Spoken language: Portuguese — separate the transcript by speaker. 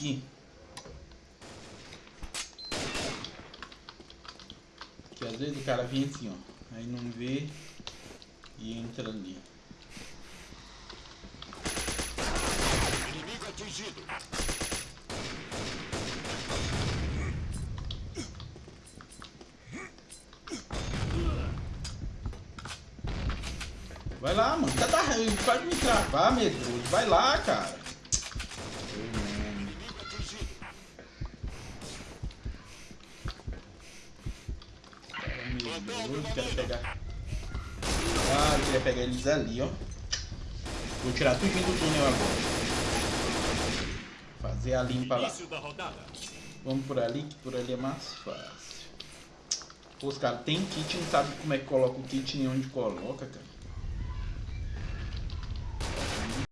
Speaker 1: aqui. Que às vezes o cara vem assim, ó. Aí não vê e entra ali.
Speaker 2: Inimigo atingido.
Speaker 1: Vai lá, mano. Tá, tá, pode me travar, medroso. Vai lá, cara.
Speaker 2: Inimigo atingido.
Speaker 1: Medroso. Quero pegar. Ah, eu queria pegar eles ali, ó. Vou tirar tudo do túnel agora. Fazer a limpa lá. Vamos por ali, que por ali é mais fácil. Pô, os caras tem kit, não sabe como é que coloca o kit nem onde coloca, cara.